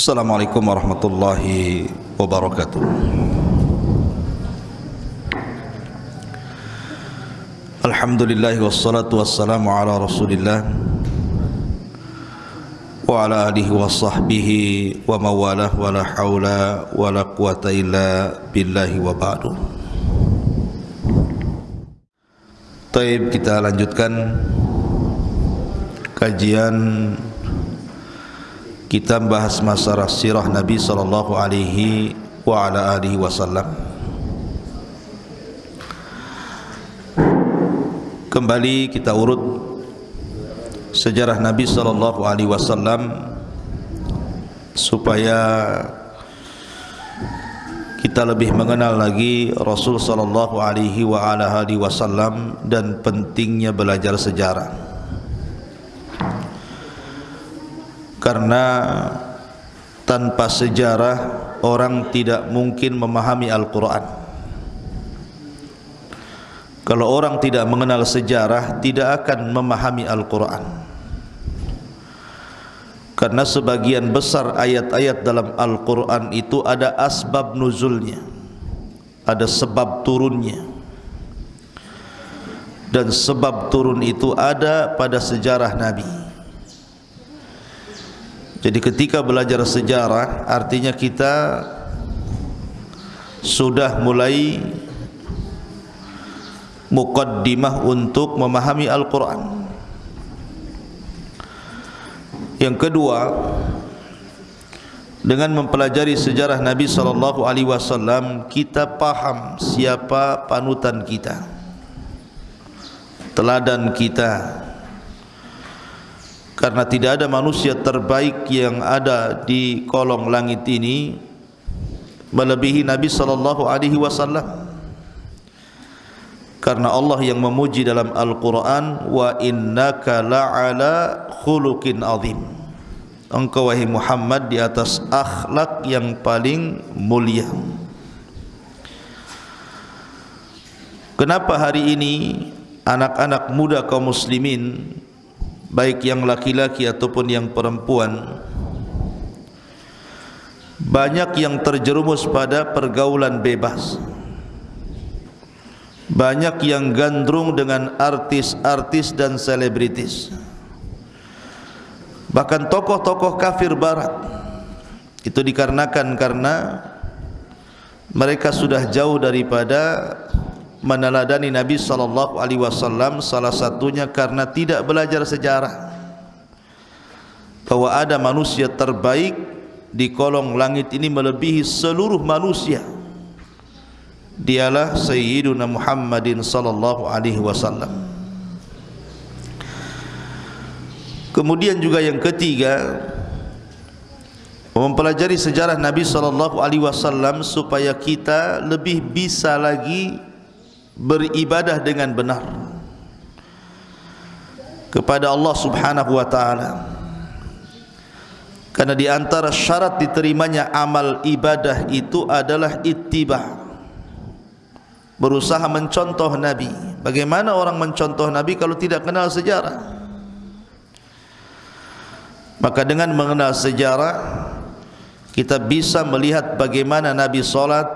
Assalamualaikum warahmatullahi wabarakatuh. Alhamdulillah wassalatu wassalamu ala rasulillah Wa ala alihi wa sahbihi wa mawalah wa la hawla wa la quwata illa billahi wa ba'du. Taib kita lanjutkan kajian kita bahas masalah sirah Nabi sallallahu alaihi wa ala alihi wasallam. Kembali kita urut sejarah Nabi sallallahu alaihi wasallam supaya kita lebih mengenal lagi Rasul sallallahu alaihi wa ala alihi wasallam dan pentingnya belajar sejarah. Karena tanpa sejarah orang tidak mungkin memahami Al-Quran. Kalau orang tidak mengenal sejarah tidak akan memahami Al-Quran. Karena sebagian besar ayat-ayat dalam Al-Quran itu ada asbab nuzulnya ada sebab turunnya. Dan sebab turun itu ada pada sejarah Nabi jadi ketika belajar sejarah artinya kita sudah mulai mukaddimah untuk memahami Al-Quran. Yang kedua, dengan mempelajari sejarah Nabi sallallahu alaihi wasallam kita paham siapa panutan kita. Teladan kita karena tidak ada manusia terbaik yang ada di kolong langit ini melebihi Nabi sallallahu alaihi wasallam. Karena Allah yang memuji dalam Al-Qur'an wa innaka la'ala khuluqin azim. Engkau wahai Muhammad di atas akhlak yang paling mulia. Kenapa hari ini anak-anak muda kaum muslimin baik yang laki-laki ataupun yang perempuan banyak yang terjerumus pada pergaulan bebas. Banyak yang gandrung dengan artis-artis dan selebritis. Bahkan tokoh-tokoh kafir barat. Itu dikarenakan karena mereka sudah jauh daripada meneladani Nabi sallallahu alaihi wasallam salah satunya karena tidak belajar sejarah. Bahwa ada manusia terbaik di kolong langit ini melebihi seluruh manusia. Dialah sayyiduna Muhammadin sallallahu alaihi wasallam. Kemudian juga yang ketiga mempelajari sejarah Nabi sallallahu alaihi wasallam supaya kita lebih bisa lagi beribadah dengan benar kepada Allah Subhanahu wa taala. Karena di antara syarat diterimanya amal ibadah itu adalah ittiba. Berusaha mencontoh Nabi. Bagaimana orang mencontoh Nabi kalau tidak kenal sejarah? Maka dengan mengenal sejarah kita bisa melihat bagaimana Nabi salat,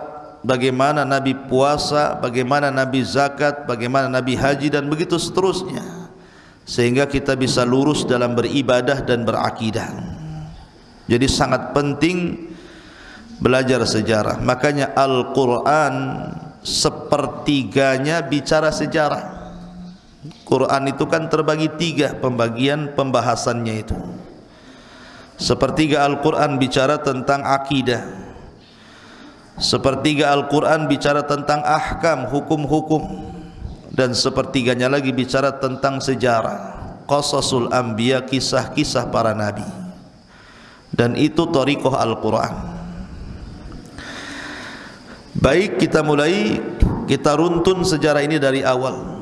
bagaimana Nabi puasa, bagaimana Nabi zakat, bagaimana Nabi haji dan begitu seterusnya. Sehingga kita bisa lurus dalam beribadah dan berakidah. Jadi sangat penting belajar sejarah. Makanya Al-Quran sepertiganya bicara sejarah. Quran itu kan terbagi tiga pembagian pembahasannya itu. Sepertiga Al-Quran bicara tentang akidah. Sepertiga Al-Quran bicara tentang ahkam, hukum-hukum. Dan sepertiganya lagi bicara tentang sejarah. Qasasul Anbiya, kisah-kisah para Nabi. Dan itu Tariqah Al-Quran. Baik kita mulai. Kita runtun sejarah ini dari awal.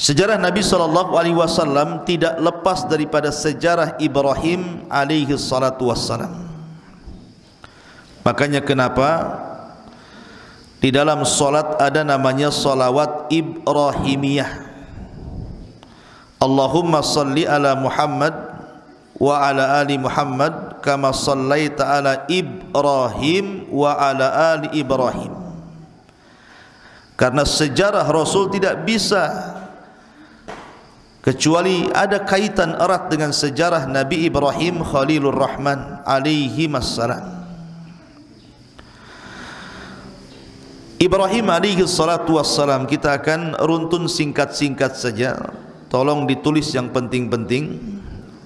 Sejarah Nabi sallallahu alaihi wasallam tidak lepas daripada sejarah Ibrahim alaihi salatu wassalam. Makanya kenapa di dalam solat ada namanya solawat Ibrahimiyah. Allahumma salli ala Muhammad wa ala ali Muhammad kama sallaita ala Ibrahim wa ala ali Ibrahim karena sejarah Rasul tidak bisa kecuali ada kaitan erat dengan sejarah Nabi Ibrahim Khalilur Rahman alaihi wassalam Ibrahim alaihi salatu wassalam kita akan runtun singkat-singkat saja. Tolong ditulis yang penting-penting.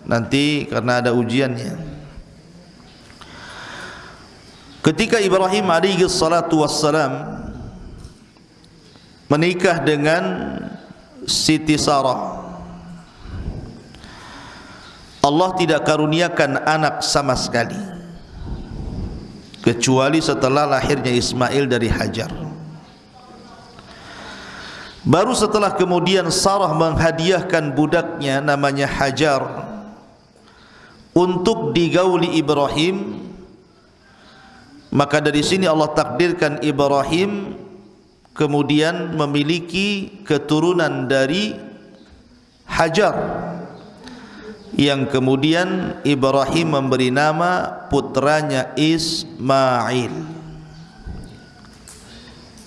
Nanti karena ada ujiannya. Ketika Ibrahim alaihi salatu wassalam menikah dengan Siti Sarah Allah tidak karuniakan anak sama sekali. Kecuali setelah lahirnya Ismail dari Hajar baru setelah kemudian Sarah menghadiahkan budaknya namanya Hajar untuk digauli Ibrahim maka dari sini Allah takdirkan Ibrahim kemudian memiliki keturunan dari Hajar yang kemudian Ibrahim memberi nama putranya Ismail.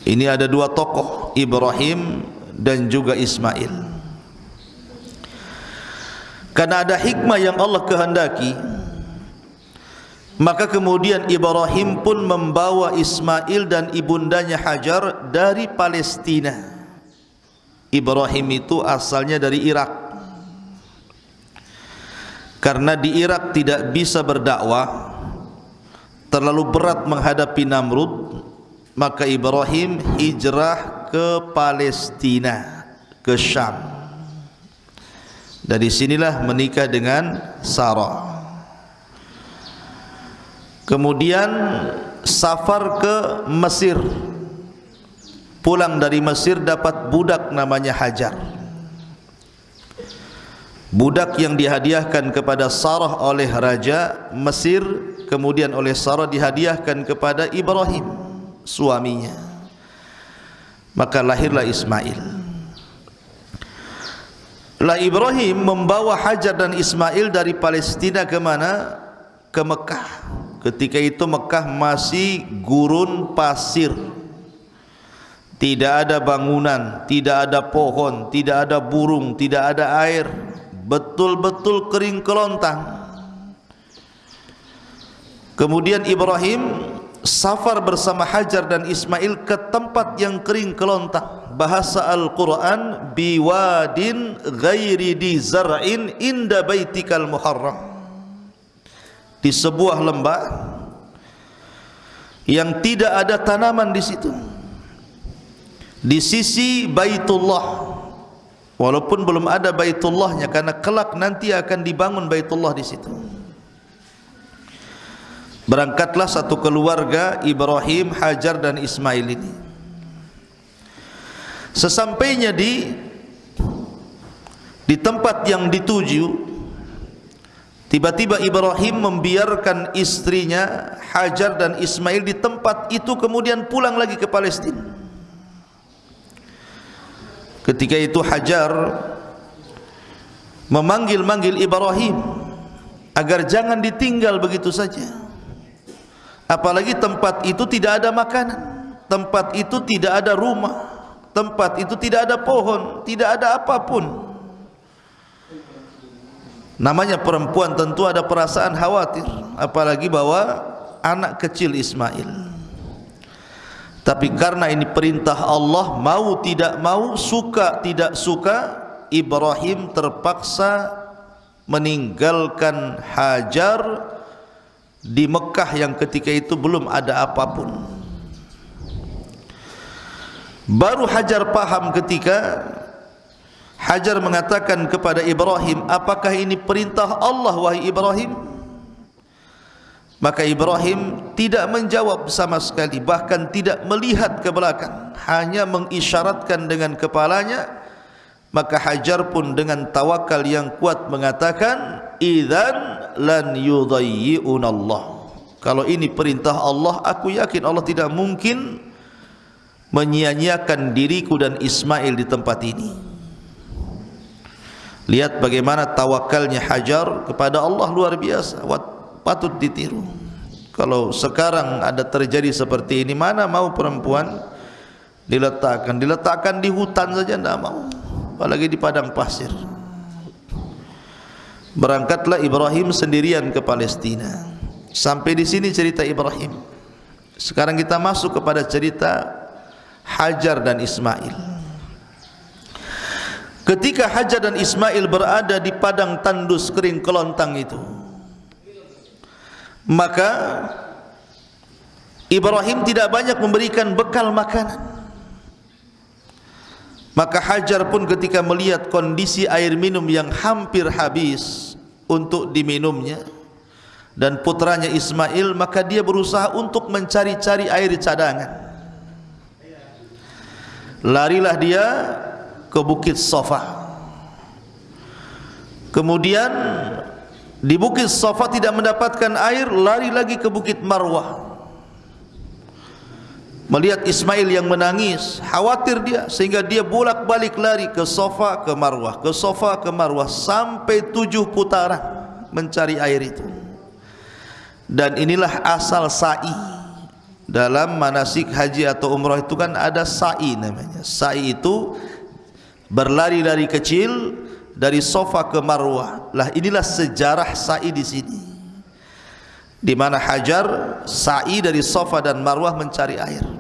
Ini ada dua tokoh Ibrahim dan juga Ismail. Karena ada hikmah yang Allah kehendaki, maka kemudian Ibrahim pun membawa Ismail dan ibundanya Hajar dari Palestina. Ibrahim itu asalnya dari Irak karena di Irak tidak bisa berdakwah terlalu berat menghadapi Namrud maka Ibrahim hijrah ke Palestina ke Syam. Dari sinilah menikah dengan Sarah. Kemudian safar ke Mesir. Pulang dari Mesir dapat budak namanya Hajar. Budak yang dihadiahkan kepada Sarah oleh raja Mesir kemudian oleh Sarah dihadiahkan kepada Ibrahim suaminya. Maka lahirlah Ismail. Lah Ibrahim membawa Hajar dan Ismail dari Palestina ke mana? Ke Mekah. Ketika itu Mekah masih gurun pasir. Tidak ada bangunan tidak ada pohon tidak ada burung tidak ada air. Betul-betul kering kelontang. Kemudian Ibrahim safar bersama Hajar dan Ismail ke tempat yang kering kelontang bahasa Al-Quran biwadin ghairi di zar'in inda baitikal muharram. Di sebuah lembah yang tidak ada tanaman di situ. Di sisi Baitullah. Walaupun belum ada Baitullahnya karena kelak nanti akan dibangun Baitullah di situ. Berangkatlah satu keluarga Ibrahim, Hajar dan Ismail ini. Sesampainya di di tempat yang dituju, tiba-tiba Ibrahim membiarkan istrinya Hajar dan Ismail di tempat itu kemudian pulang lagi ke Palestina. Ketika itu Hajar memanggil-manggil Ibrahim agar jangan ditinggal begitu saja. Apalagi tempat itu tidak ada makanan, tempat itu tidak ada rumah, tempat itu tidak ada pohon, tidak ada apapun. Namanya perempuan tentu ada perasaan khawatir, apalagi bawa anak kecil Ismail. Tapi karena ini perintah Allah Mau tidak mau, suka tidak suka Ibrahim terpaksa meninggalkan Hajar Di Mekah yang ketika itu belum ada apapun. Baru Hajar paham ketika Hajar mengatakan kepada Ibrahim Apakah ini perintah Allah wahai Ibrahim? Maka Ibrahim tidak menjawab sama sekali bahkan tidak melihat ke belakang hanya mengisyaratkan dengan kepalanya maka Hajar pun dengan tawakal yang kuat mengatakan idzan lan yudayyi'un Allah kalau ini perintah Allah aku yakin Allah tidak mungkin menyia-nyiakan diriku dan Ismail di tempat ini. Lihat bagaimana tawakalnya Hajar kepada Allah luar biasa. Patut ditiru. Kalau sekarang ada terjadi seperti ini mana mau perempuan diletakkan? Diletakkan di hutan saja tidak mau apalagi di padang pasir. Berangkatlah Ibrahim sendirian ke Palestina. Sampai di sini cerita Ibrahim. Sekarang kita masuk kepada cerita Hajar dan Ismail. Ketika Hajar dan Ismail berada di padang tandus kering kelontang itu maka Ibrahim tidak banyak memberikan bekal makanan maka Hajar pun ketika melihat kondisi air minum yang hampir habis untuk diminumnya dan putranya Ismail maka dia berusaha untuk mencari-cari air cadangan. Larilah dia ke bukit Sofa kemudian di bukit Safa tidak mendapatkan air lari lagi ke bukit Marwah melihat Ismail yang menangis khawatir dia sehingga dia bolak-balik lari ke Safa ke Marwah ke Safa ke Marwah sampai tujuh putaran mencari air itu. Dan inilah asal sa'i. Dalam manasik haji atau umrah itu kan ada sa'i namanya. Sa'i itu berlari-lari kecil dari sofa ke marwah. Lah inilah sejarah sa'i di sini. Di mana hajar sa'i dari sofa dan marwah mencari air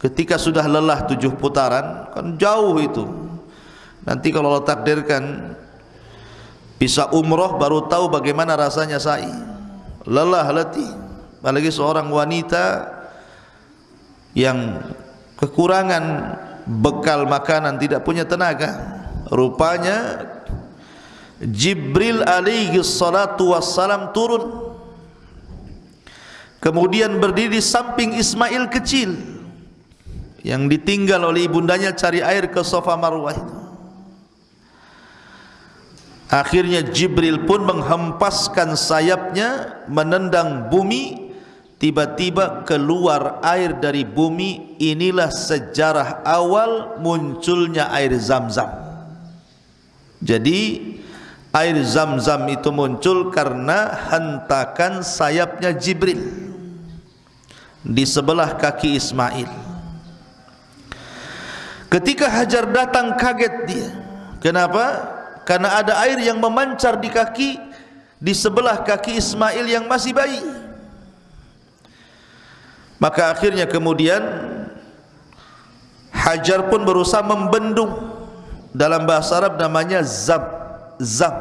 ketika sudah lelah tujuh putaran kan jauh itu. Nanti kalau Allah takdirkan bisa umroh baru tahu bagaimana rasanya sa'i. Lelah letih. Apalagi seorang wanita yang kekurangan bekal makanan tidak punya tenaga. Rupanya Jibril alaihi salatu wassalam turun. Kemudian berdiri di samping Ismail kecil yang ditinggal oleh ibundanya cari air ke sofa marwah itu. Akhirnya Jibril pun menghempaskan sayapnya menendang bumi tiba-tiba keluar air dari bumi. Inilah sejarah awal munculnya air zam-zam. Jadi air zam-zam itu muncul karena hentakan sayapnya Jibril di sebelah kaki Ismail. Ketika Hajar datang kaget dia. Kenapa? Karena ada air yang memancar di kaki di sebelah kaki Ismail yang masih bayi. Maka akhirnya kemudian Hajar pun berusaha membendung dalam bahasa Arab namanya zam zam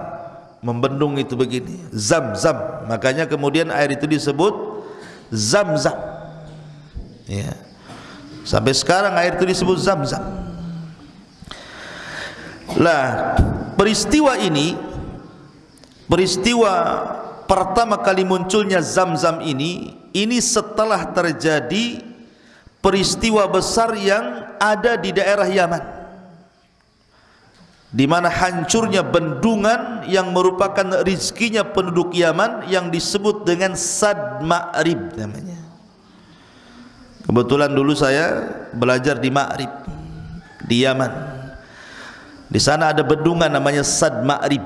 membendung itu begini zam zam makanya kemudian air itu disebut zam zam ya sampai sekarang air itu disebut zam zam lah peristiwa ini peristiwa pertama kali munculnya zam zam ini ini setelah terjadi peristiwa besar yang ada di daerah Yaman di mana hancurnya bendungan yang merupakan rizkinya penduduk Yaman yang disebut dengan Sad Ma'rib namanya. Kebetulan dulu saya belajar di Ma'rib di Yaman. Di sana ada bendungan namanya Sad Ma'rib.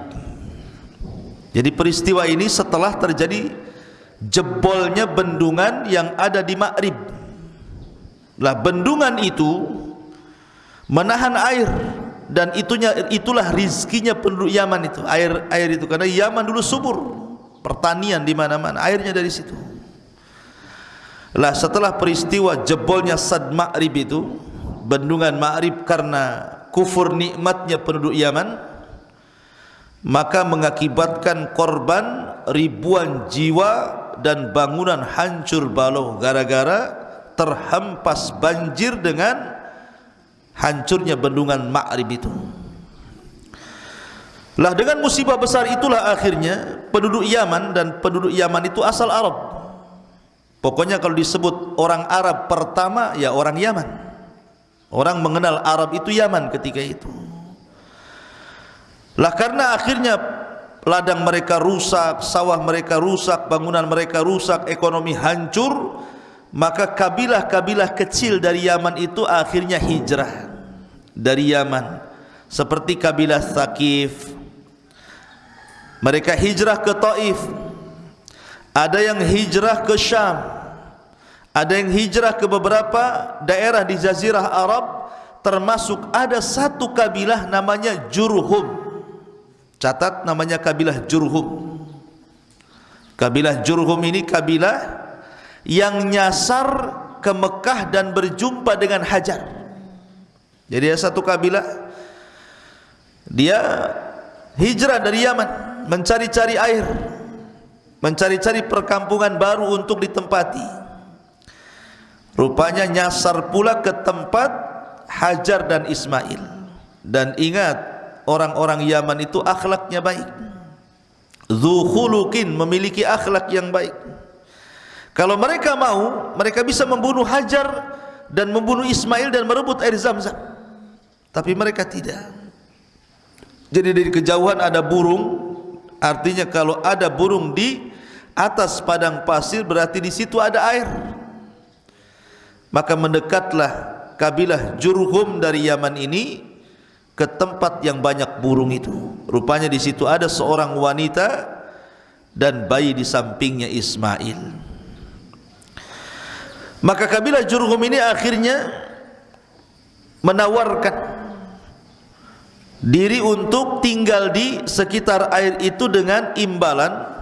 Jadi peristiwa ini setelah terjadi jebolnya bendungan yang ada di Ma'rib. Lah bendungan itu menahan air dan itunya itulah rizkinya penduduk Yaman itu air air itu karena Yaman dulu subur pertanian di mana-mana airnya dari situ lah setelah peristiwa jebolnya Sad Ma'rib itu bendungan Ma'rib karena kufur nikmatnya penduduk Yaman maka mengakibatkan korban ribuan jiwa dan bangunan hancur balau gara-gara terhempas banjir dengan hancurnya bendungan Ma'rib itu. Lah dengan musibah besar itulah akhirnya penduduk Yaman dan penduduk Yaman itu asal Arab. Pokoknya kalau disebut orang Arab pertama ya orang Yaman. Orang mengenal Arab itu Yaman ketika itu. Lah karena akhirnya ladang mereka rusak, sawah mereka rusak, bangunan mereka rusak, ekonomi hancur, maka kabilah-kabilah kecil dari Yaman itu akhirnya hijrah dari Yaman. Seperti kabilah Thaqif. Mereka hijrah ke Taif. Ada yang hijrah ke Syam ada yang hijrah ke beberapa daerah di jazirah Arab termasuk ada satu kabilah namanya Jurhum. Catat namanya kabilah Jurhum. Kabilah Jurhum ini kabilah yang nyasar ke Mekah dan berjumpa dengan Hajar. Jadi ada satu kabilah dia hijrah dari Yaman mencari-cari air mencari-cari perkampungan baru untuk ditempati rupanya nyasar pula ke tempat Hajar dan Ismail. Dan ingat orang-orang Yaman itu akhlaknya baik. Zuhulukin memiliki akhlak yang baik. Kalau mereka mau mereka bisa membunuh Hajar dan membunuh Ismail dan merebut air zam-zam. Tapi mereka tidak. Jadi dari kejauhan ada burung, artinya kalau ada burung di atas padang pasir berarti di situ ada air. Maka mendekatlah kabilah Jurhum dari Yaman ini ke tempat yang banyak burung itu. Rupanya di situ ada seorang wanita dan bayi di sampingnya Ismail. Maka kabilah Jurhum ini akhirnya menawarkan diri untuk tinggal di sekitar air itu dengan imbalan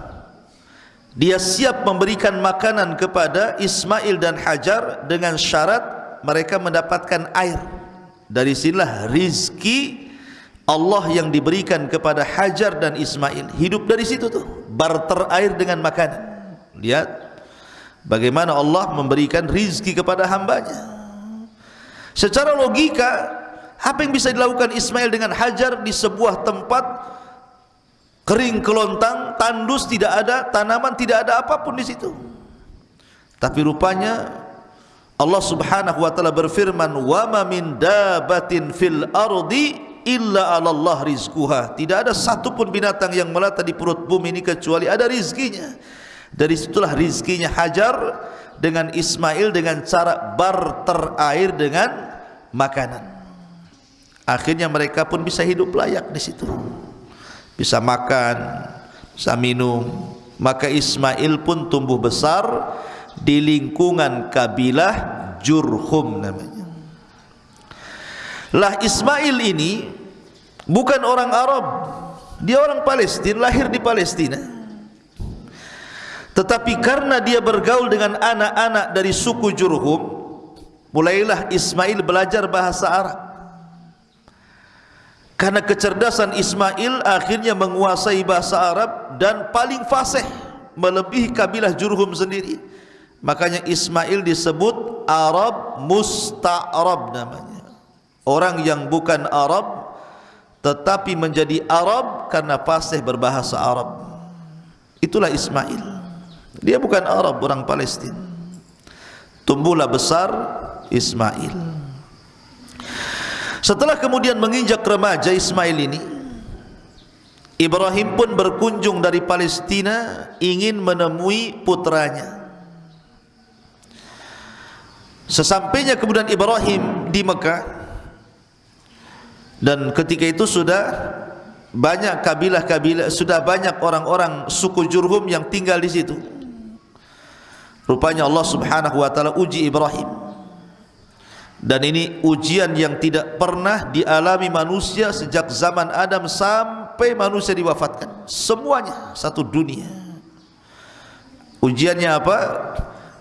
dia siap memberikan makanan kepada Ismail dan Hajar dengan syarat mereka mendapatkan air. Dari sinilah rizki Allah yang diberikan kepada Hajar dan Ismail. Hidup dari situ tuh barter air dengan makanan. Lihat bagaimana Allah memberikan rizki kepada hambanya. Secara logika apa yang bisa dilakukan Ismail dengan Hajar di sebuah tempat kering kelontang, tandus tidak ada, tanaman tidak ada apapun di situ. Tapi rupanya Allah Subhanahu wa taala berfirman, "Wa ma min dabatin fil ardi illa 'ala Allah rizquha." Tidak ada satu pun binatang yang melata di perut bumi ini kecuali ada rizkinya. Dari situlah rizkinya Hajar dengan Ismail dengan cara barter air dengan makanan akhirnya mereka pun bisa hidup layak di situ bisa makan bisa minum. Maka Ismail pun tumbuh besar di lingkungan kabilah Jurhum namanya. Lah Ismail ini bukan orang Arab. Dia orang Palestina lahir di Palestina. Tetapi karena dia bergaul dengan anak-anak dari suku Jurhum mulailah Ismail belajar bahasa Arab karena kecerdasan Ismail akhirnya menguasai bahasa Arab dan paling fasih melebihi kabilah Jurhum sendiri. Makanya Ismail disebut Arab Musta'arab namanya. Orang yang bukan Arab tetapi menjadi Arab karena fasih berbahasa Arab. Itulah Ismail. Dia bukan Arab, orang Palestina. Tumbuhlah besar Ismail. Setelah kemudian menginjak remaja Ismail ini Ibrahim pun berkunjung dari Palestina ingin menemui putranya Sesampainya kemudian Ibrahim di Mekah dan ketika itu sudah banyak kabilah-kabilah sudah banyak orang-orang suku Jurhum yang tinggal di situ. Rupanya Allah Subhanahu wa taala uji Ibrahim dan ini ujian yang tidak pernah dialami manusia sejak zaman Adam sampai manusia diwafatkan. Semuanya satu dunia. Ujiannya apa?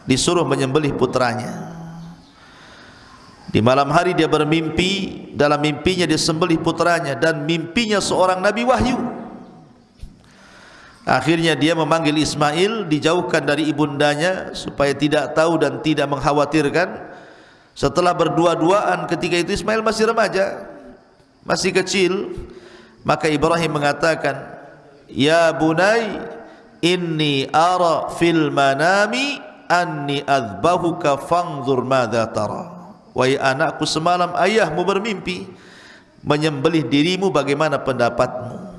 Disuruh menyembelih putranya. Di malam hari dia bermimpi dalam mimpinya dia sembelih putranya dan mimpinya seorang nabi wahyu. Akhirnya dia memanggil Ismail dijauhkan dari ibundanya supaya tidak tahu dan tidak mengkhawatirkan setelah berdua-duaan ketika itu Ismail masih remaja masih kecil maka Ibrahim mengatakan ya bunai inni ara fil manami anni adbahuka fanzur madza tara. Wahai anakku semalam ayahmu bermimpi menyembelih dirimu bagaimana pendapatmu.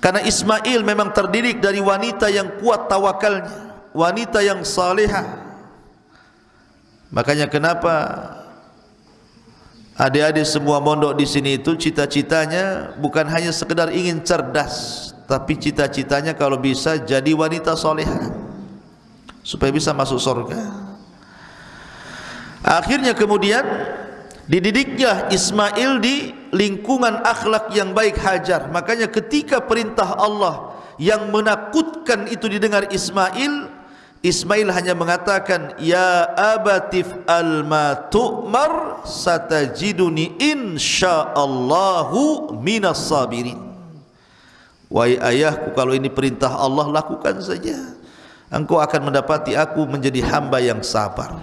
Karena Ismail memang terdidik dari wanita yang kuat tawakalnya wanita yang salehah Makanya kenapa Adik-adik semua mondok di sini itu cita-citanya bukan hanya sekedar ingin cerdas, tapi cita-citanya kalau bisa jadi wanita soleha supaya bisa masuk surga. Akhirnya kemudian dididiknya Ismail di lingkungan akhlak yang baik hajar. Makanya ketika perintah Allah yang menakutkan itu didengar Ismail, Ismail hanya mengatakan ya abatif al ma tu'mar satajiduni insyaallahu minas sabirin. Wahai ayahku kalau ini perintah Allah lakukan saja. Engkau akan mendapati aku menjadi hamba yang sabar.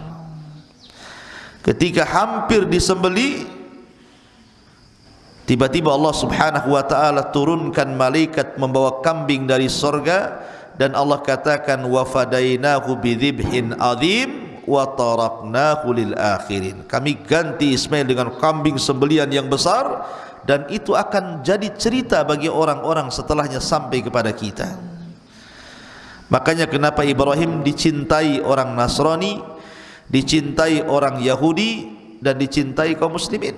Ketika hampir disembeli tiba-tiba Allah Subhanahu wa taala turunkan malaikat membawa kambing dari sorga dan Allah katakan wa fadainahu bidzibhin azim wa taraknahu lil akhirin. Kami ganti Ismail dengan kambing sembelian yang besar dan itu akan jadi cerita bagi orang-orang setelahnya sampai kepada kita. Makanya kenapa Ibrahim dicintai orang Nasrani dicintai orang Yahudi dan dicintai kaum muslimin?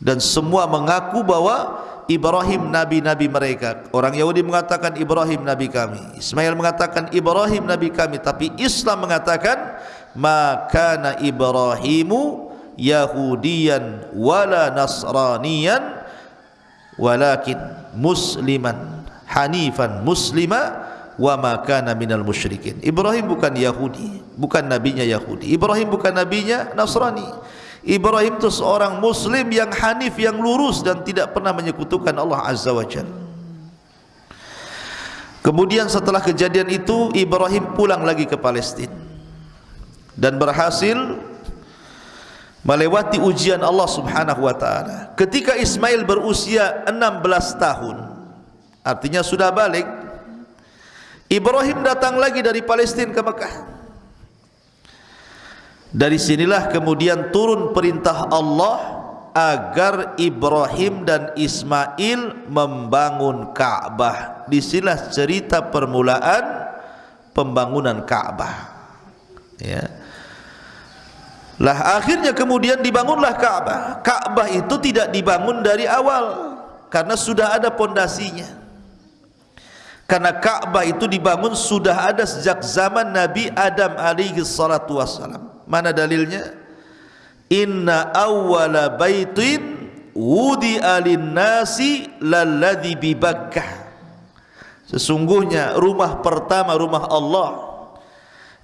Dan semua mengaku bahwa Ibrahim nabi-nabi mereka. Orang Yahudi mengatakan Ibrahim nabi kami. Ismail mengatakan Ibrahim nabi kami, tapi Islam mengatakan maka Ibrahimu Yahudian wala Nasranian walakin musliman hanifan muslima wa ma kana minal musyrikin. Ibrahim bukan Yahudi, bukan nabinya Yahudi. Ibrahim bukan nabinya Nasrani. Ibrahim itu seorang muslim yang hanif yang lurus dan tidak pernah menyekutukan Allah Azza wa Jalla. Kemudian setelah kejadian itu Ibrahim pulang lagi ke Palestina dan berhasil melewati ujian Allah Subhanahu wa taala. Ketika Ismail berusia 16 tahun, artinya sudah balik, Ibrahim datang lagi dari Palestina ke Mekah. Dari sinilah kemudian turun perintah Allah agar Ibrahim dan Ismail membangun Ka'bah. Di sinilah cerita permulaan pembangunan Ka'bah. Ya. Lah akhirnya kemudian dibangunlah Ka'bah. Ka'bah itu tidak dibangun dari awal karena sudah ada pondasinya. Karena Ka'bah itu dibangun sudah ada sejak zaman Nabi Adam alaihi salatu wassalam. Mana dalilnya? Inna awwala baitin wudi alin nasi lalladhi bi Bakkah. Sesungguhnya rumah pertama rumah Allah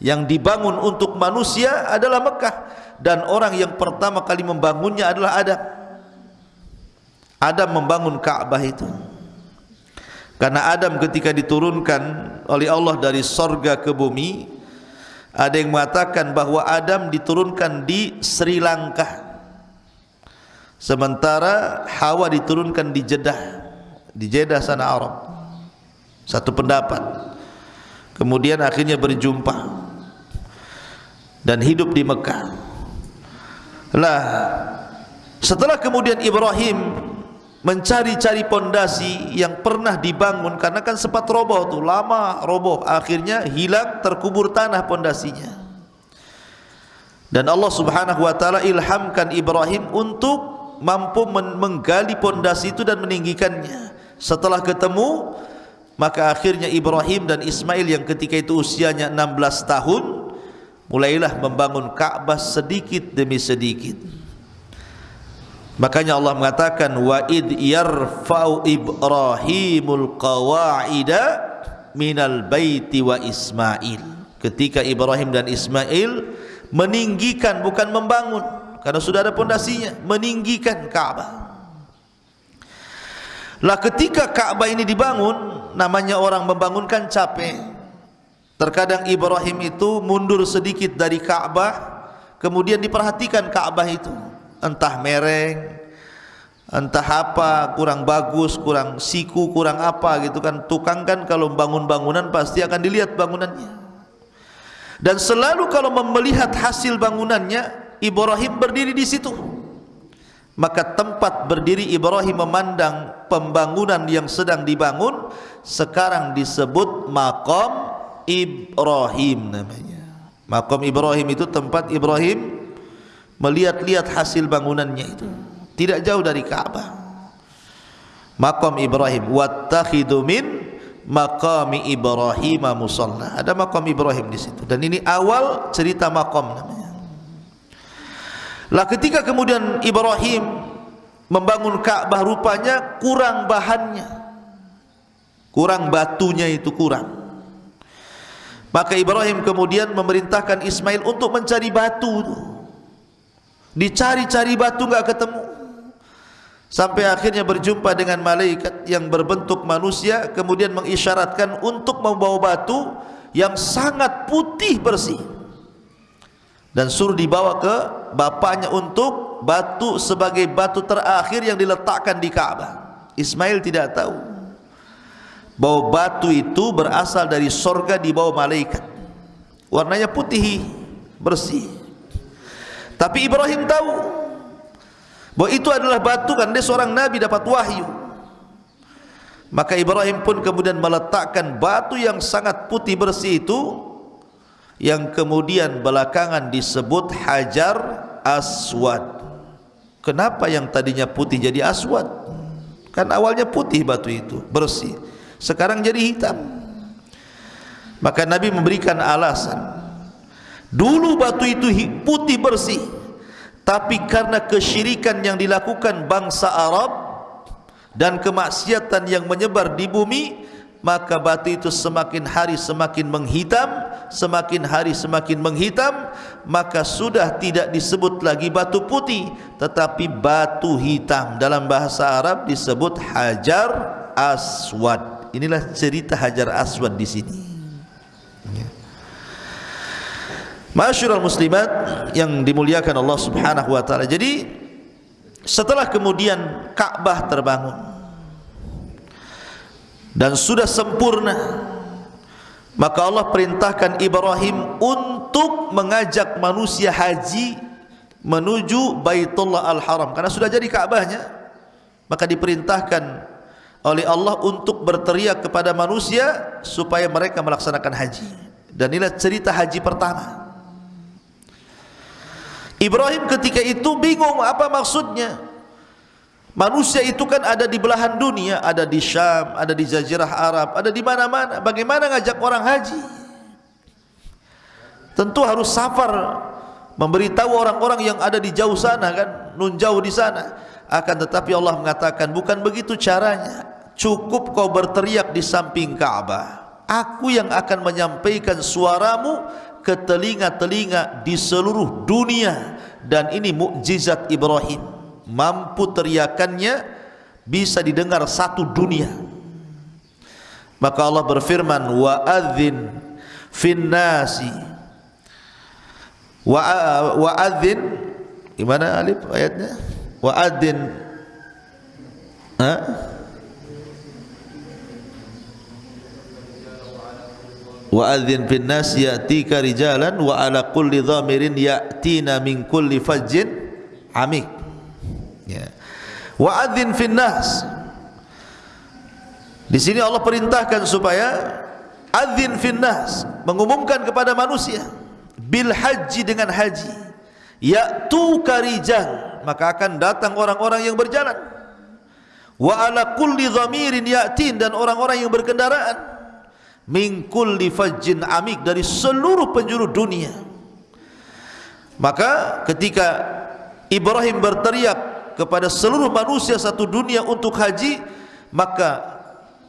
yang dibangun untuk manusia adalah Mekah dan orang yang pertama kali membangunnya adalah Adam. Adam membangun Ka'bah itu. Karena Adam ketika diturunkan oleh Allah dari sorga ke bumi, ada yang mengatakan bahawa Adam diturunkan di Sri Lanka. Sementara Hawa diturunkan di Jeddah. Di Jeddah sana Arab. Satu pendapat. Kemudian akhirnya berjumpa. Dan hidup di Mekah. Lah Setelah kemudian Ibrahim mencari-cari pondasi yang pernah dibangun karena kan sempat roboh tu lama roboh. Akhirnya hilang terkubur tanah pondasinya. Dan Allah Subhanahu wa taala ilhamkan Ibrahim untuk mampu menggali pondasi itu dan meninggikannya. Setelah ketemu maka akhirnya Ibrahim dan Ismail yang ketika itu usianya 16 tahun mulailah membangun Ka'bah sedikit demi sedikit Makanya Allah mengatakan wa id yarfa'u Ibrahimul qawaida minal baiti wa Ismail. Ketika Ibrahim dan Ismail meninggikan bukan membangun karena sudah ada pondasinya, meninggikan Ka'bah. Lah ketika Ka'bah ini dibangun, namanya orang membangunkan capek. Terkadang Ibrahim itu mundur sedikit dari Ka'bah, kemudian diperhatikan Ka'bah itu entah mereng entah apa kurang bagus kurang siku kurang apa gitu kan. Tukang kan kalau bangun bangunan pasti akan dilihat bangunannya. Dan selalu kalau melihat hasil bangunannya Ibrahim berdiri di situ. Maka tempat berdiri Ibrahim memandang pembangunan yang sedang dibangun sekarang disebut makom Ibrahim namanya. Makom Ibrahim itu tempat Ibrahim melihat-lihat hasil bangunannya itu. Tidak jauh dari Ka'bah makam Ibrahim. Wattakhidu min maqami Ibrahim musalla. Ada makam Ibrahim di situ. Dan ini awal cerita makam namanya. Lah ketika kemudian Ibrahim membangun Ka'bah rupanya kurang bahannya. Kurang batunya itu kurang. Maka Ibrahim kemudian memerintahkan Ismail untuk mencari batu itu dicari-cari batu enggak ketemu. Sampai akhirnya berjumpa dengan malaikat yang berbentuk manusia kemudian mengisyaratkan untuk membawa batu yang sangat putih bersih. Dan suruh dibawa ke bapaknya untuk batu sebagai batu terakhir yang diletakkan di Ka'bah Ismail tidak tahu. Bahwa batu itu berasal dari sorga di bawah malaikat. Warnanya putih bersih tapi Ibrahim tahu bahwa itu adalah batu kan dia seorang nabi dapat wahyu. Maka Ibrahim pun kemudian meletakkan batu yang sangat putih bersih itu yang kemudian belakangan disebut Hajar Aswad. Kenapa yang tadinya putih jadi aswad? Kan awalnya putih batu itu, bersih. Sekarang jadi hitam. Maka Nabi memberikan alasan Dulu batu itu putih bersih. Tapi karena kesyirikan yang dilakukan bangsa Arab Dan kemaksiatan yang menyebar di bumi Maka batu itu semakin hari semakin menghitam Semakin hari semakin menghitam Maka sudah tidak disebut lagi batu putih Tetapi batu hitam. Dalam bahasa Arab disebut Hajar Aswad. Inilah cerita Hajar Aswad di sini. Masyurul muslimat yang dimuliakan Allah subhanahu wa ta'ala. Jadi setelah kemudian Ka'bah terbangun Dan sudah sempurna Maka Allah perintahkan Ibrahim untuk mengajak manusia haji Menuju Baitullah Al-Haram. Karena sudah jadi Ka'bahnya Maka diperintahkan oleh Allah untuk berteriak kepada manusia Supaya mereka melaksanakan haji. Dan inilah cerita haji pertama Ibrahim ketika itu bingung apa maksudnya. Manusia itu kan ada di belahan dunia, ada di Syam, ada di Jazirah Arab, ada di mana-mana. Bagaimana ngajak orang haji? Tentu harus safar memberitahu orang-orang yang ada di jauh sana kan, nun jauh di sana. Akan tetapi Allah mengatakan bukan begitu caranya. Cukup kau berteriak di samping Ka'bah. Aku yang akan menyampaikan suaramu ke telinga-telinga di seluruh dunia. Dan ini mukjizat Ibrahim. Mampu teriakannya bisa didengar satu dunia. Maka Allah berfirman wa adzin fin nasi. Wa wa adzin gimana alif ayatnya? Wa adzin ha wa adzin fin nas ya'tika rijalan wa ala kulli dhamirin ya'tina min kulli fajjin amik. Ya. Wa adzin fin nas. Di sini Allah perintahkan supaya adzin fin nas mengumumkan kepada manusia bil haji dengan haji. Ya'tuka rijal maka akan datang orang-orang yang berjalan. Wa ala kulli dhamirin ya'tin dan orang-orang yang berkendaraan min kulli fajjin amik dari seluruh penjuru dunia. Maka ketika Ibrahim berteriak kepada seluruh manusia satu dunia untuk haji maka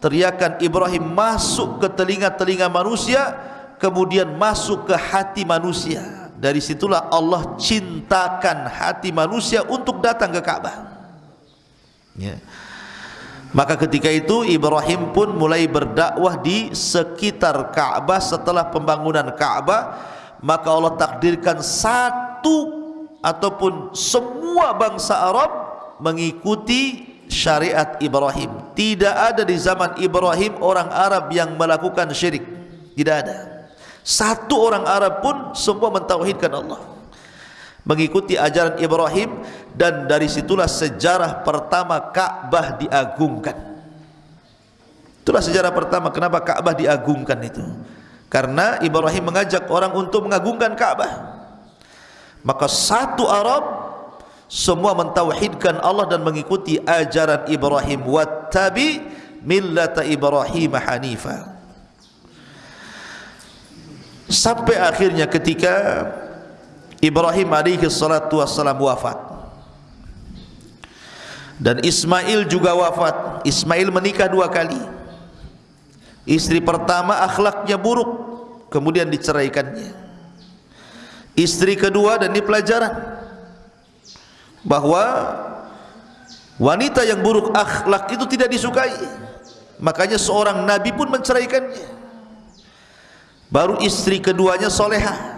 teriakan Ibrahim masuk ke telinga-telinga manusia kemudian masuk ke hati manusia. Dari situlah Allah cintakan hati manusia untuk datang ke Ka'bah ya. yeah. Maka ketika itu Ibrahim pun mulai berdakwah di sekitar Ka'bah setelah pembangunan Ka'bah maka Allah takdirkan satu ataupun semua bangsa Arab mengikuti syariat Ibrahim. Tidak ada di zaman Ibrahim orang Arab yang melakukan syirik. Tidak ada. Satu orang Arab pun semua mentauhidkan Allah mengikuti ajaran Ibrahim dan dari situlah sejarah pertama Ka'bah diagungkan. Itulah sejarah pertama kenapa Ka'bah diagungkan itu. Karena Ibrahim mengajak orang untuk mengagungkan Ka'bah. maka satu Arab semua mentauhidkan Allah dan mengikuti ajaran Ibrahim wattabi millata Ibrahim hanifa sampai akhirnya ketika Ibrahim alaihi salatu wassalam wafat dan Ismail juga wafat. Ismail menikah dua kali. Istri pertama akhlaknya buruk kemudian diceraikannya. Istri kedua dan ini pelajaran bahwa wanita yang buruk akhlak itu tidak disukai. Makanya seorang nabi pun menceraikannya. Baru istri keduanya soleha.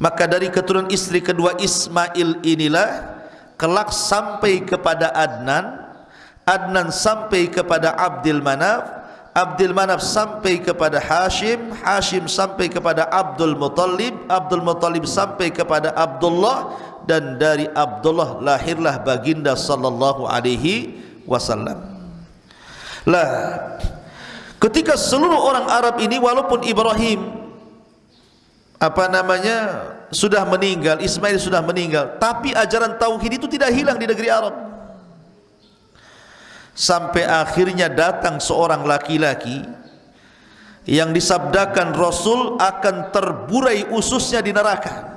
Maka dari keturunan istri kedua Ismail inilah kelak sampai kepada Adnan Adnan sampai kepada Abdul Manaf Abdul Manaf sampai kepada Hashim Hashim sampai kepada Abdul Muttalib Abdul Muttalib sampai kepada Abdullah dan dari Abdullah lahirlah baginda sallallahu alaihi wasallam. Lah ketika seluruh orang Arab ini walaupun Ibrahim apa namanya sudah meninggal, Ismail sudah meninggal, tapi ajaran tauhid itu tidak hilang di negeri Arab. Sampai akhirnya datang seorang laki-laki yang disabdakan Rasul akan terburai ususnya di neraka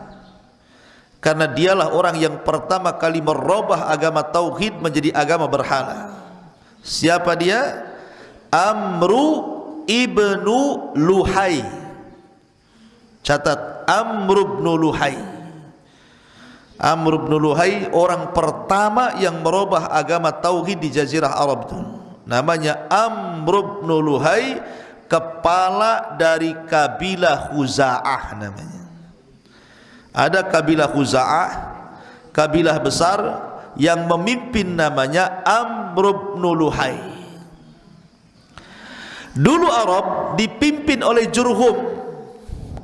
karena dialah orang yang pertama kali merubah agama tauhid menjadi agama berhala. Siapa dia? Amru ibnu Luhai. Catat Amru ibnu Luhai. Amru ibnu Luhai orang pertama yang merubah agama tauhid di jazirah Arab itu. Namanya Amru ibnu Luhai, kepala dari kabilah Khuza'ah namanya ada kabilah Khuza'ah kabilah besar yang memimpin namanya Amr bin Luhai dulu Arab dipimpin oleh Jurhum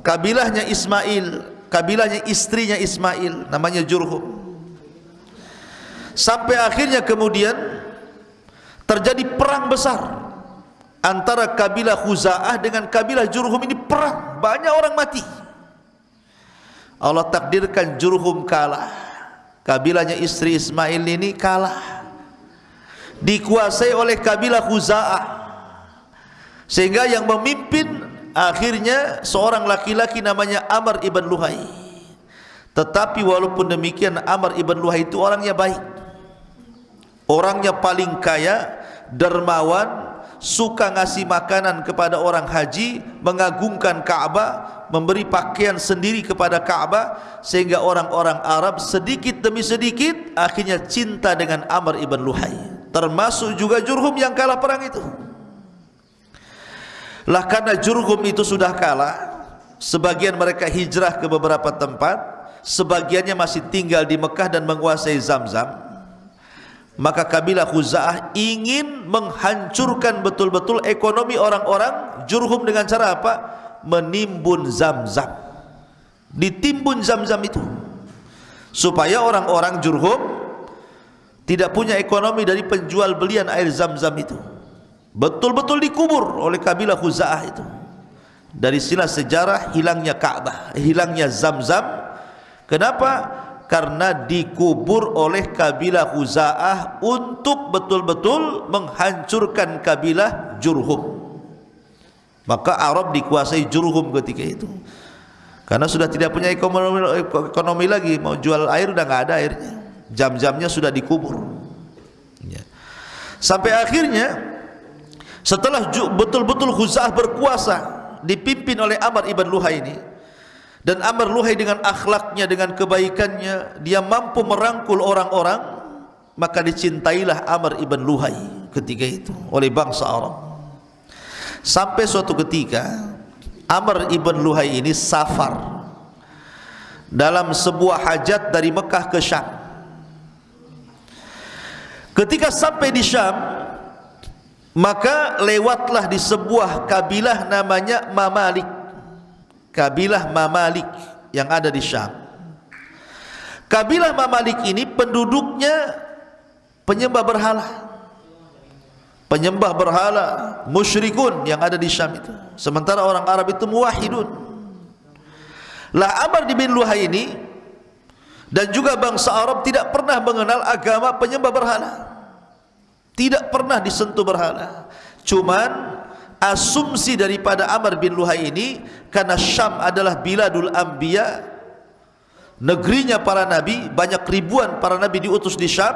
kabilahnya Ismail kabilahnya istrinya Ismail namanya Jurhum. Sampai akhirnya kemudian terjadi perang besar antara kabilah Khuza'ah dengan kabilah Jurhum ini perang. Banyak orang mati. Allah takdirkan Jurhum kalah. Kabilahnya istri Ismail ini kalah. Dikuasai oleh kabilah Khuza'ah. Sehingga yang memimpin akhirnya seorang laki-laki namanya Amr ibn Luhai tetapi walaupun demikian Amr ibn Luhai itu orangnya baik orangnya paling kaya dermawan suka ngasih makanan kepada orang haji, mengagungkan Ka'bah, memberi pakaian sendiri kepada Ka'bah sehingga orang-orang Arab sedikit demi sedikit akhirnya cinta dengan Amr ibn Luhai. Termasuk juga Jurhum yang kalah perang itu. Lah karena Jurhum itu sudah kalah, sebagian mereka hijrah ke beberapa tempat, sebagiannya masih tinggal di Mekah dan menguasai Zamzam maka kabilah Khuza'ah ingin menghancurkan betul-betul ekonomi orang-orang Jurhum dengan cara apa? Menimbun zam-zam. Ditimbun zam-zam itu. Supaya orang-orang Jurhum Tidak punya ekonomi dari penjual belian air zam-zam itu Betul-betul dikubur oleh kabilah Khuza'ah itu. Dari sila sejarah hilangnya Ka'bah Hilangnya zam-zam. Kenapa? karena dikubur oleh kabilah Khuza'ah untuk betul-betul menghancurkan kabilah Jurhum. Maka Arab dikuasai Jurhum ketika itu. Karena sudah tidak punya ekonomi, ekonomi lagi mau jual air sudah tidak ada airnya. Jam-jamnya sudah dikubur. Ya. sampai akhirnya setelah betul-betul Khuza'ah berkuasa dipimpin oleh Amr ibn Luhai ini dan Amr Luhai dengan akhlaknya dengan kebaikannya dia mampu merangkul orang-orang maka dicintailah Amr ibn Luhai ketika itu oleh bangsa Arab. Sampai suatu ketika Amr ibn Luhai ini safar dalam sebuah hajat dari Mekah ke Syam. Ketika sampai di Syam maka lewatlah di sebuah kabilah namanya Mamalik kabilah Mamalik yang ada di Syam. Kabilah Mamalik ini penduduknya penyembah berhala. Penyembah berhala musyrikun yang ada di Syam itu. Sementara orang Arab itu muwahhidun. Lah Amr bin Luhai ini dan juga bangsa Arab tidak pernah mengenal agama penyembah berhala tidak pernah disentuh berhala. Cuman asumsi daripada Amr bin Luhai ini karena Syam adalah biladul anbiya negerinya para nabi banyak ribuan para nabi diutus di Syam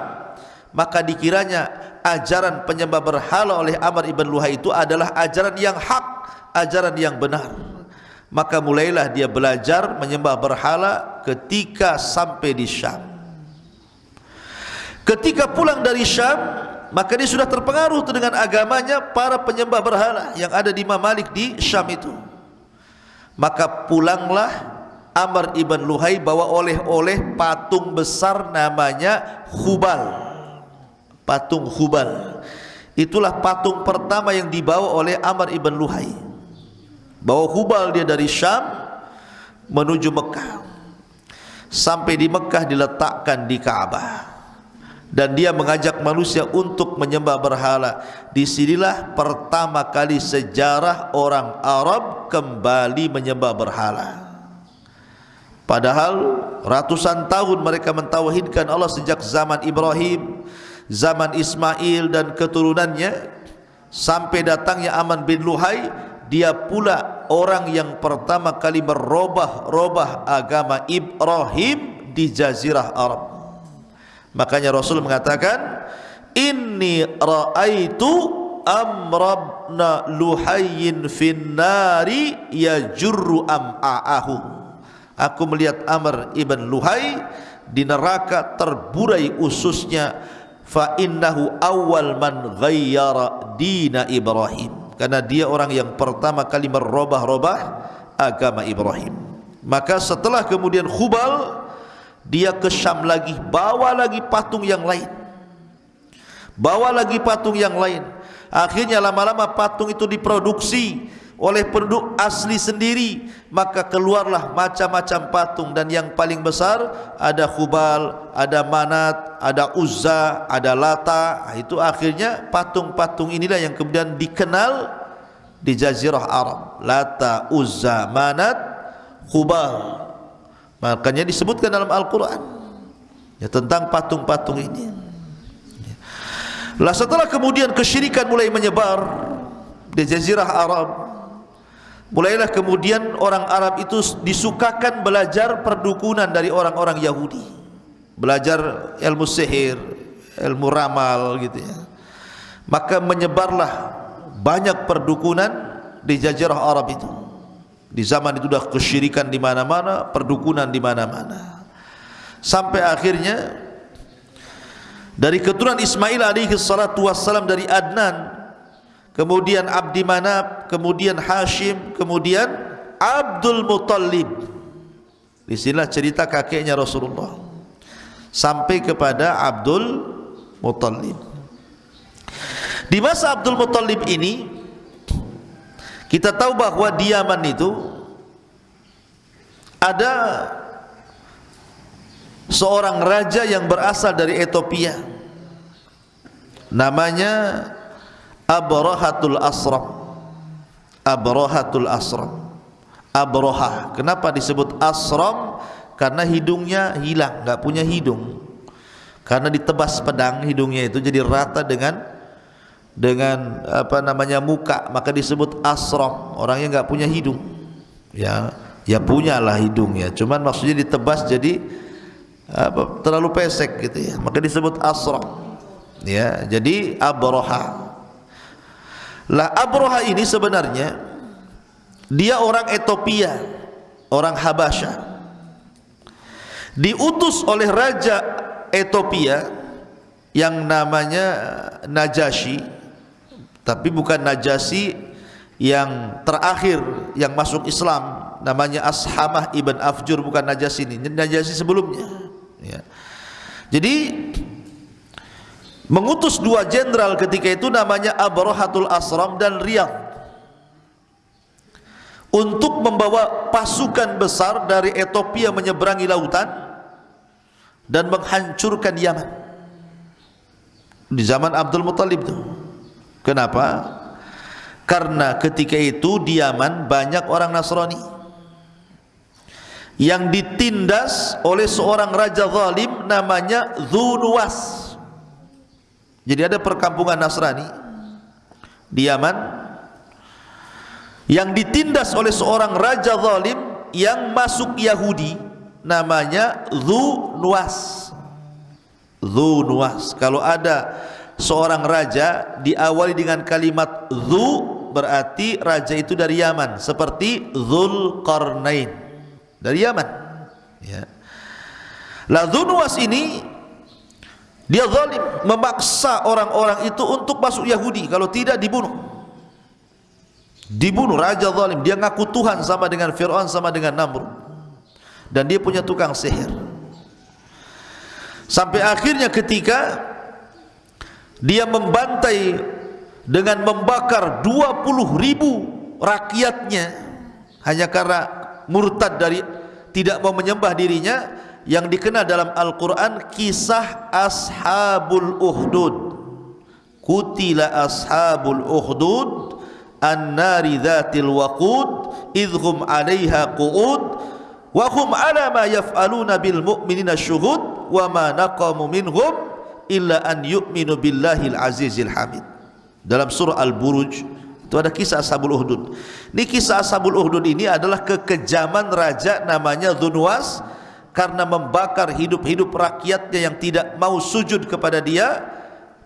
maka dikiranya ajaran penyembah berhala oleh Amr ibn Luhai itu adalah ajaran yang hak ajaran yang benar. Maka mulailah dia belajar menyembah berhala ketika sampai di Syam. Ketika pulang dari Syam maka dia sudah terpengaruh dengan agamanya para penyembah berhala yang ada di Mamalik di Syam itu. Maka pulanglah Amr ibn Luhai bawa oleh-oleh patung besar namanya Hubal. Patung Hubal. Itulah patung pertama yang dibawa oleh Amr ibn Luhai. Bawa Hubal dia dari Syam menuju Mekah. Sampai di Mekah diletakkan di Kaabah dan dia mengajak manusia untuk menyembah berhala. Di sinilah pertama kali sejarah orang Arab kembali menyembah berhala. Padahal ratusan tahun mereka mentauhidkan Allah sejak zaman Ibrahim zaman Ismail dan keturunannya. Sampai datangnya Aman bin Luhai dia pula orang yang pertama kali merubah-rubah agama Ibrahim di jazirah Arab. Makanya Rasul mengatakan, "Inni ra'aitu amrabna luhayyin finnari yajurru am'a'ahu." Aku melihat Amr ibn Luhai di neraka terburai ususnya fa innahu awwal man ghayyara dina Ibrahim karena dia orang yang pertama kali merubah-rubah agama Ibrahim. Maka setelah kemudian Khubal dia ke Syam lagi. Bawa lagi patung yang lain. Bawa lagi patung yang lain. Akhirnya lama-lama patung itu diproduksi oleh penduduk asli sendiri. Maka keluarlah macam-macam patung. Dan yang paling besar ada Khubal, ada Manat, ada Uzza, ada Lata. Itu akhirnya patung-patung inilah yang kemudian dikenal di jazirah Arab. Lata, Uzza, Manat, Khubal makanya disebutkan dalam Al-Quran ya, tentang patung-patung ini lah setelah kemudian kesyirikan mulai menyebar di jazirah Arab Mulailah kemudian orang Arab itu disukakan belajar perdukunan dari orang-orang Yahudi. Belajar ilmu sihir, ilmu ramal gitu ya. Maka menyebarlah banyak perdukunan di jazirah Arab itu. Di zaman itu sudah kesyirikan di mana-mana, perdukunan di mana-mana. Sampai akhirnya dari keturunan Ismail alaihi salatu wassalam dari Adnan kemudian Abdi Manab, kemudian Hashim, kemudian Abdul Muttalib. Di sinilah cerita kakeknya Rasulullah. Sampai kepada Abdul Muttalib. Di masa Abdul Muttalib ini kita tahu bahawa di Yaman itu ada seorang raja yang berasal dari Ethiopia. Namanya Abrahatul Asram Abrahatul Asram Abraha Kenapa disebut Asram? Karena hidungnya hilang, enggak punya hidung Karena ditebas pedang hidungnya itu jadi rata dengan dengan apa namanya muka maka disebut asram. Orangnya enggak punya hidung. Ya ya punyalah hidungnya. Cuman maksudnya ditebas jadi apa terlalu pesek gitu ya. Maka disebut asram. Ya jadi abraha lah Abroha ini sebenarnya dia orang Ethiopia, orang Habasha. Diutus oleh raja Ethiopia yang namanya Najasyi, tapi bukan Najasyi yang terakhir yang masuk Islam, namanya Ashamah ibn Afjur bukan Najasyi ini, Najasyi sebelumnya. Ya. Jadi mengutus dua jenderal ketika itu namanya Abrahatul Asram dan Riyad untuk membawa pasukan besar dari Ethiopia menyeberangi lautan dan menghancurkan Yaman. Di zaman Abdul Muttalib itu kenapa? karena ketika itu di Yaman banyak orang Nasrani yang ditindas oleh seorang raja zalim namanya Zunuwas jadi ada perkampungan Nasrani di Yaman yang ditindas oleh seorang raja zalim yang masuk Yahudi namanya Zunuwas Zunuwas kalau ada seorang raja diawali dengan kalimat Zu berarti raja itu dari Yaman seperti Zulkarnain dari Yaman. Ya. La Dhunwas ini dia zalim memaksa orang-orang itu untuk masuk Yahudi kalau tidak dibunuh. Dibunuh raja zalim. Dia ngaku Tuhan sama dengan Fir'aun sama dengan Namrud. Dan dia punya tukang sihir. Sampai akhirnya ketika dia membantai dengan membakar 20 ribu rakyatnya. Hanya karena murtad dari tidak mau menyembah dirinya yang dikenal dalam Al-Quran kisah Ashabul Uhdud kutila Ashabul Uhdud an-nari dhatil waqud idhum alaiha qu'ud wa hum ala ma yaf'aluna bil mu'minina syuhud wa ma naqamu minhum illa an yu'minu billahil azizil hamid dalam surah Al-Buruj itu ada kisah Ashabul Uhdud. Ini kisah Ashabul Uhdud ini adalah kekejaman raja namanya Dunwas karena membakar hidup-hidup rakyatnya yang tidak mau sujud kepada dia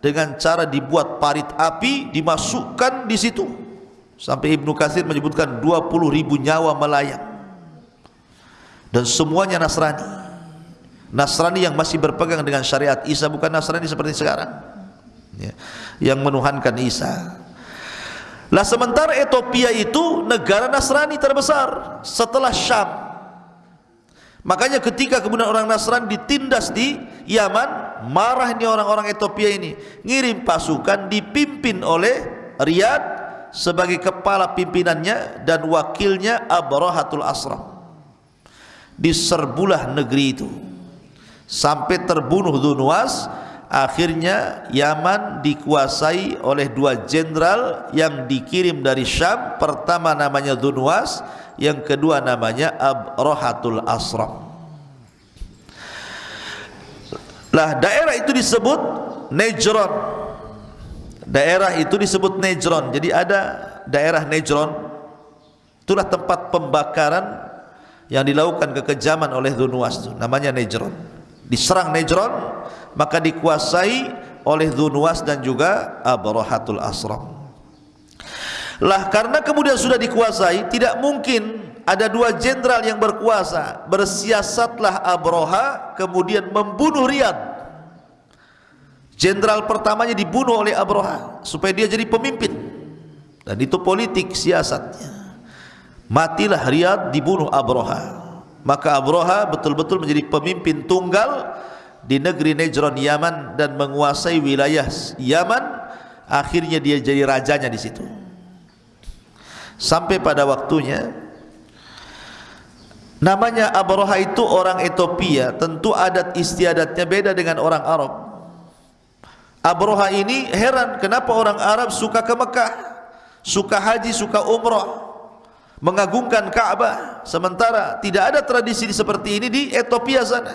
dengan cara dibuat parit api dimasukkan di situ. Sampai Ibnu Katsir menyebutkan 20 ribu nyawa melayang. Dan semuanya Nasrani. Nasrani yang masih berpegang dengan syariat Isa bukan Nasrani seperti sekarang. Ya. Yang menuhankan Isa. Lah sementara Ethiopia itu negara Nasrani terbesar setelah Syam. Makanya ketika kemudian orang Nasrani ditindas di Yaman, marah ini orang-orang Ethiopia ini, ngirim pasukan dipimpin oleh Riyad sebagai kepala pimpinannya dan wakilnya Abrahatul Asram. Diserbulah negeri itu sampai terbunuh Dunwas akhirnya Yaman dikuasai oleh dua jenderal yang dikirim dari Syam. Pertama namanya Dunwas yang kedua namanya Abrohatul Asram lah daerah itu disebut Nejron. Daerah itu disebut Nejron. Jadi ada daerah Nejron. Itulah tempat pembakaran yang dilakukan kekejaman oleh Dunwas itu. Namanya Nejron diserang Nejron maka dikuasai oleh Dunwas dan juga Abrahatul Asram. Lah karena kemudian sudah dikuasai, tidak mungkin ada dua jenderal yang berkuasa. Bersiasatlah Abraha kemudian membunuh Riyad. Jenderal pertamanya dibunuh oleh Abraha supaya dia jadi pemimpin. Dan itu politik siasatnya. Matilah Riyad dibunuh Abraha. Maka Abraha betul-betul menjadi pemimpin tunggal di negeri Nejron Yaman dan menguasai wilayah Yaman. Akhirnya dia jadi rajanya di situ. Sampai pada waktunya namanya Abroha itu orang Ethiopia. Tentu adat istiadatnya beda dengan orang Arab. Abroha ini heran kenapa orang Arab suka ke Mekah suka haji, suka umrah mengagungkan Ka'bah. Sementara tidak ada tradisi seperti ini di Ethiopia sana.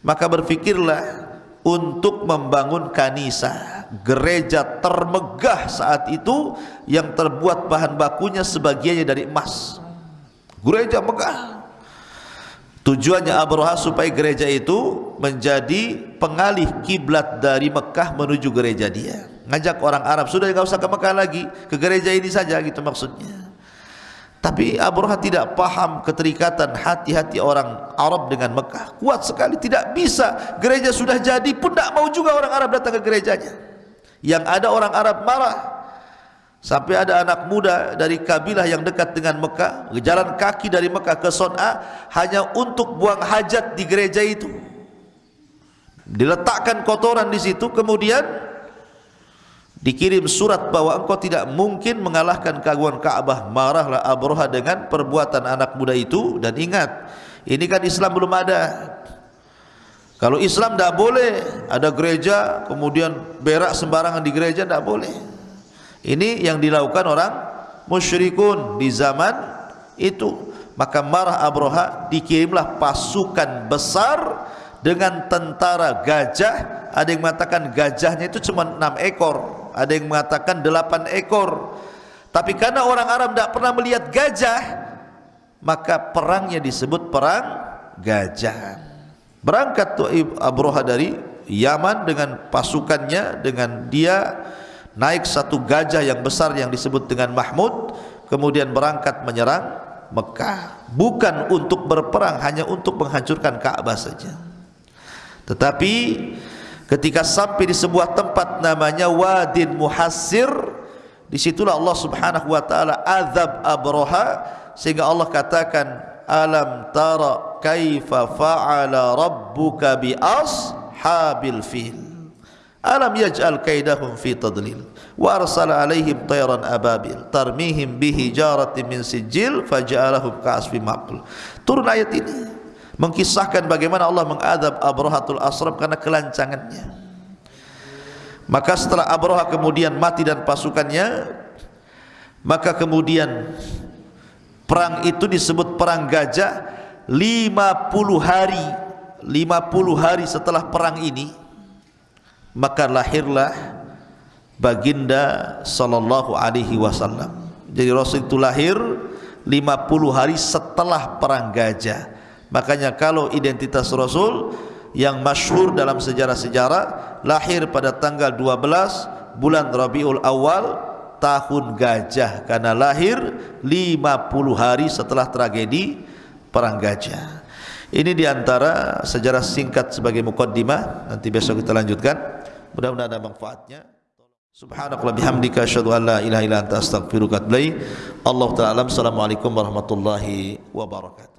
Maka berfikirlah untuk membangun kanisa gereja termegah saat itu yang terbuat bahan bakunya sebagiannya dari emas. Gereja megah. Tujuannya Abraha supaya gereja itu menjadi pengalih kiblat dari Mekah menuju gereja dia. Ngajak orang Arab sudah tidak usah ke Mekah lagi. Ke gereja ini saja gitu maksudnya tapi Abraha tidak paham keterikatan hati-hati orang Arab dengan Mekah. Kuat sekali, tidak bisa. Gereja sudah jadi pun tidak mau juga orang Arab datang ke gerejanya. Yang ada orang Arab marah. Sampai ada anak muda dari kabilah yang dekat dengan Mekah. Jalan kaki dari Mekah ke Son'a. Hanya untuk buang hajat di gereja itu. Diletakkan kotoran di situ. Kemudian dikirim surat bahwa engkau tidak mungkin mengalahkan keagungan Ka'bah marahlah Abraha dengan perbuatan anak muda itu. Dan ingat ini kan Islam belum ada. Kalau Islam tidak boleh ada gereja kemudian berak sembarangan di gereja tidak boleh. Ini yang dilakukan orang musyrikun di zaman itu. Maka marah Abroha dikirimlah pasukan besar dengan tentara gajah. Ada yang mengatakan gajahnya itu cuma enam ekor ada yang mengatakan delapan ekor. Tapi karena orang Arab tidak pernah melihat gajah maka perangnya disebut perang gajah. Berangkat tu Abroha dari Yaman dengan pasukannya dengan dia naik satu gajah yang besar yang disebut dengan Mahmud kemudian berangkat menyerang Mekah. Bukan untuk berperang hanya untuk menghancurkan Ka'bah saja. Tetapi ketika sampai di sebuah tempat namanya Wadin Muhassir, di situlah Allah Subhanahu wa taala azab Abraha sehingga Allah katakan alam tara kaifa fa'ala rabbuka bi ashabil fil? Alam yaj'al kaidahum fi tadlil? Wa arsala alaihim tayran ababil tarmihim bihi jaratin min sijil faja'alahum ka'asfin maqul. Turun ayat ini mengkisahkan bagaimana Allah mengadab Abrahatul Asram karena kelancangannya. Maka setelah Abraha kemudian mati dan pasukannya, maka kemudian perang itu disebut perang gajah 50 hari 50 hari setelah perang ini maka lahirlah baginda sallallahu alaihi wasallam. Jadi Rasul itu lahir 50 hari setelah perang gajah. Makanya kalau identitas Rasul yang masyhur dalam sejarah-sejarah lahir pada tanggal 12 bulan Rabiul Awal tahun gajah karena lahir 50 hari setelah tragedi perang gajah. Ini diantara sejarah singkat sebagai mukaddimah. Nanti besok kita lanjutkan. Mudah-mudahan ada manfaatnya. Subhanakallah bihamdika asyhadu an la ilaha illa anta astaghfiruka wa atubu ilaik. Allah taala assalamualaikum warahmatullahi wabarakatuh.